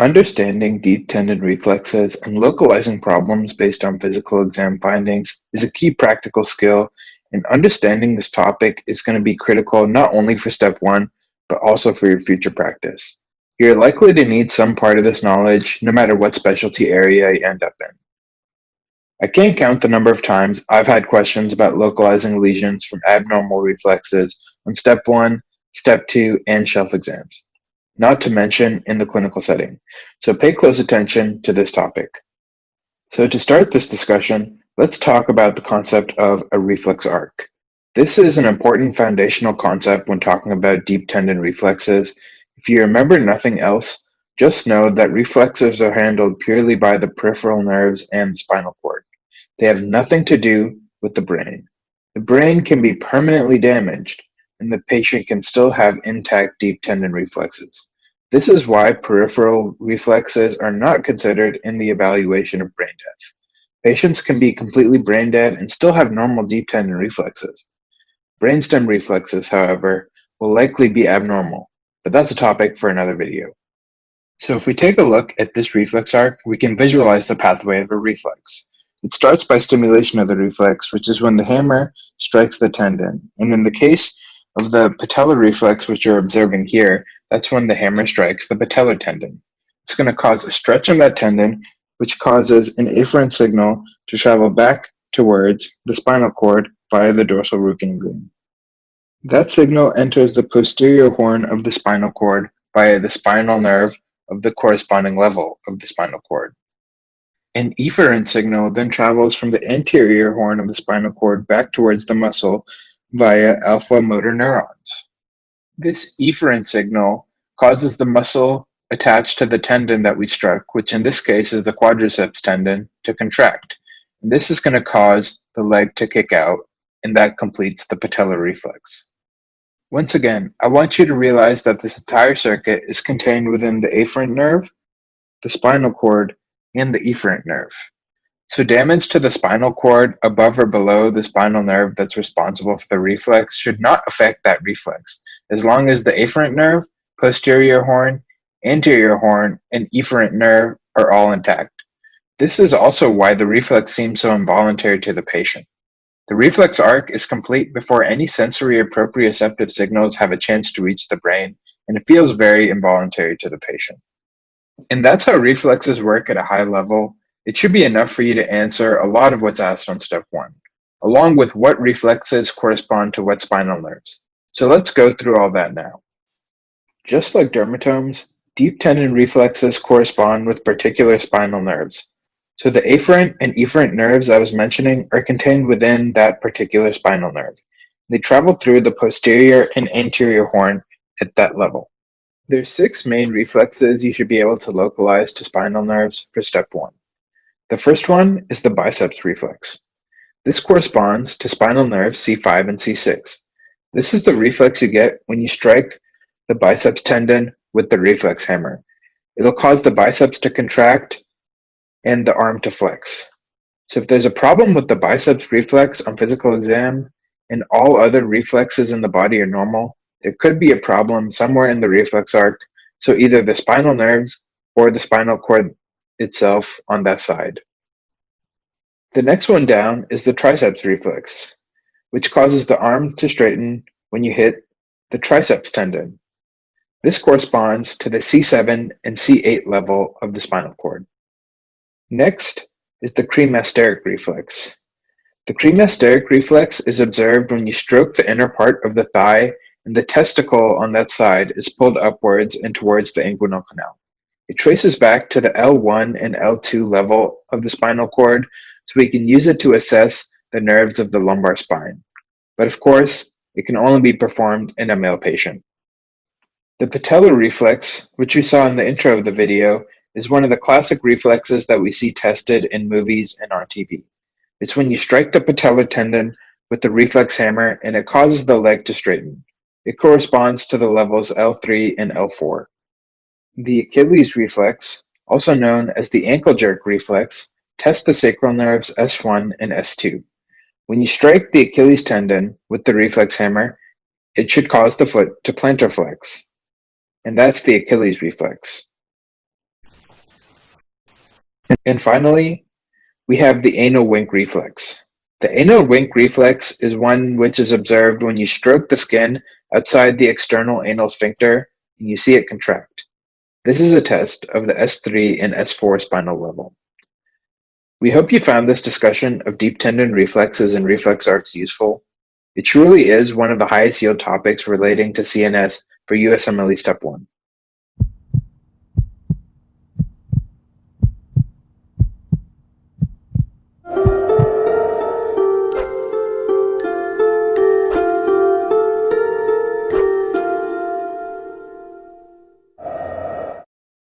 Understanding deep tendon reflexes and localizing problems based on physical exam findings is a key practical skill, and understanding this topic is going to be critical not only for step one, but also for your future practice. You're likely to need some part of this knowledge no matter what specialty area you end up in. I can't count the number of times I've had questions about localizing lesions from abnormal reflexes on step one, step two, and shelf exams not to mention in the clinical setting. So pay close attention to this topic. So to start this discussion, let's talk about the concept of a reflex arc. This is an important foundational concept when talking about deep tendon reflexes. If you remember nothing else, just know that reflexes are handled purely by the peripheral nerves and the spinal cord. They have nothing to do with the brain. The brain can be permanently damaged, and the patient can still have intact deep tendon reflexes. This is why peripheral reflexes are not considered in the evaluation of brain death. Patients can be completely brain dead and still have normal deep tendon reflexes. Brainstem reflexes, however, will likely be abnormal, but that's a topic for another video. So if we take a look at this reflex arc, we can visualize the pathway of a reflex. It starts by stimulation of the reflex, which is when the hammer strikes the tendon. And in the case of the patellar reflex, which you're observing here, that's when the hammer strikes the patellar tendon. It's going to cause a stretch in that tendon, which causes an afferent signal to travel back towards the spinal cord via the dorsal root ganglion. That signal enters the posterior horn of the spinal cord via the spinal nerve of the corresponding level of the spinal cord. An efferent signal then travels from the anterior horn of the spinal cord back towards the muscle via alpha motor neurons. This efferent signal causes the muscle attached to the tendon that we struck, which in this case is the quadriceps tendon, to contract. And this is going to cause the leg to kick out, and that completes the patellar reflex. Once again, I want you to realize that this entire circuit is contained within the afferent nerve, the spinal cord, and the efferent nerve. So damage to the spinal cord above or below the spinal nerve that's responsible for the reflex should not affect that reflex, as long as the afferent nerve, posterior horn, anterior horn, and efferent nerve are all intact. This is also why the reflex seems so involuntary to the patient. The reflex arc is complete before any sensory or proprioceptive signals have a chance to reach the brain, and it feels very involuntary to the patient. And that's how reflexes work at a high level it should be enough for you to answer a lot of what's asked on step one, along with what reflexes correspond to what spinal nerves. So let's go through all that now. Just like dermatomes, deep tendon reflexes correspond with particular spinal nerves. So the afferent and efferent nerves I was mentioning are contained within that particular spinal nerve. They travel through the posterior and anterior horn at that level. There's six main reflexes you should be able to localize to spinal nerves for step one. The first one is the biceps reflex. This corresponds to spinal nerves C5 and C6. This is the reflex you get when you strike the biceps tendon with the reflex hammer. It'll cause the biceps to contract and the arm to flex. So if there's a problem with the biceps reflex on physical exam and all other reflexes in the body are normal, there could be a problem somewhere in the reflex arc. So either the spinal nerves or the spinal cord itself on that side. The next one down is the triceps reflex, which causes the arm to straighten when you hit the triceps tendon. This corresponds to the C7 and C8 level of the spinal cord. Next is the cremasteric reflex. The cremasteric reflex is observed when you stroke the inner part of the thigh and the testicle on that side is pulled upwards and towards the inguinal canal. It traces back to the L1 and L2 level of the spinal cord, so we can use it to assess the nerves of the lumbar spine. But of course, it can only be performed in a male patient. The patellar reflex, which we saw in the intro of the video, is one of the classic reflexes that we see tested in movies and on TV. It's when you strike the patellar tendon with the reflex hammer and it causes the leg to straighten. It corresponds to the levels L3 and L4. The Achilles reflex, also known as the ankle jerk reflex, tests the sacral nerves S1 and S2. When you strike the Achilles tendon with the reflex hammer, it should cause the foot to plantar flex. And that's the Achilles reflex. And finally, we have the anal wink reflex. The anal wink reflex is one which is observed when you stroke the skin outside the external anal sphincter and you see it contract. This is a test of the S3 and S4 spinal level. We hope you found this discussion of deep tendon reflexes and reflex arcs useful. It truly is one of the highest yield topics relating to CNS for USMLE Step 1.